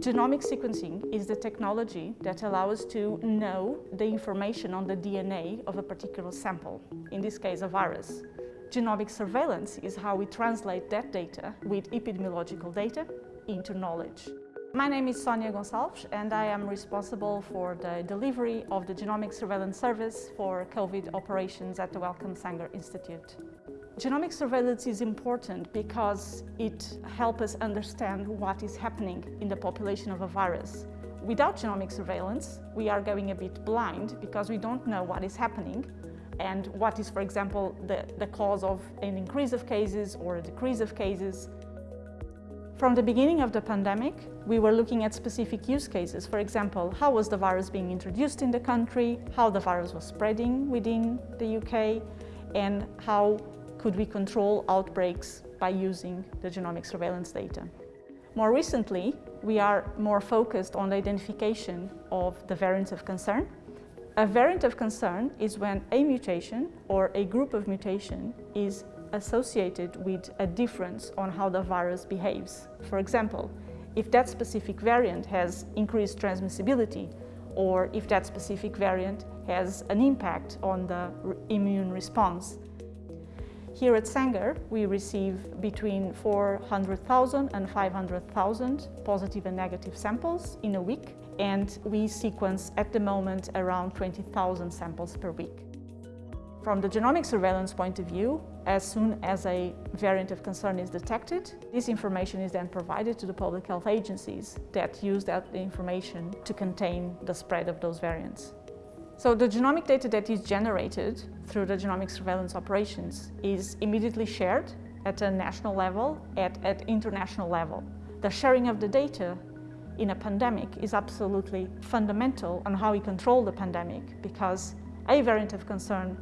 Genomic sequencing is the technology that allows us to know the information on the DNA of a particular sample, in this case a virus. Genomic surveillance is how we translate that data with epidemiological data into knowledge. My name is Sonia Gonçalves and I am responsible for the delivery of the Genomic Surveillance Service for COVID operations at the Wellcome Sanger Institute. Genomic surveillance is important because it helps us understand what is happening in the population of a virus. Without genomic surveillance, we are going a bit blind because we don't know what is happening and what is, for example, the, the cause of an increase of cases or a decrease of cases. From the beginning of the pandemic, we were looking at specific use cases. For example, how was the virus being introduced in the country, how the virus was spreading within the UK, and how could we control outbreaks by using the genomic surveillance data. More recently, we are more focused on the identification of the variants of concern. A variant of concern is when a mutation or a group of mutation is associated with a difference on how the virus behaves. For example, if that specific variant has increased transmissibility or if that specific variant has an impact on the immune response. Here at Sanger, we receive between 400,000 and 500,000 positive and negative samples in a week, and we sequence at the moment around 20,000 samples per week. From the genomic surveillance point of view, as soon as a variant of concern is detected, this information is then provided to the public health agencies that use that information to contain the spread of those variants. So the genomic data that is generated through the genomic surveillance operations is immediately shared at a national level, at, at international level. The sharing of the data in a pandemic is absolutely fundamental on how we control the pandemic because a variant of concern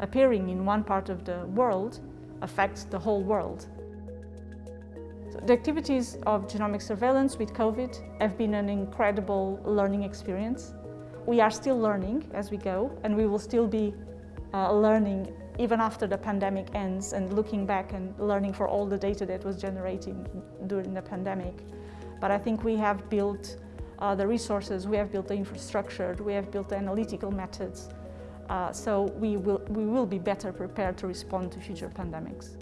appearing in one part of the world affects the whole world. So the activities of genomic surveillance with COVID have been an incredible learning experience. We are still learning as we go and we will still be uh, learning even after the pandemic ends and looking back and learning for all the data that was generated during the pandemic. But I think we have built uh, the resources, we have built the infrastructure, we have built the analytical methods, uh, so we will, we will be better prepared to respond to future pandemics.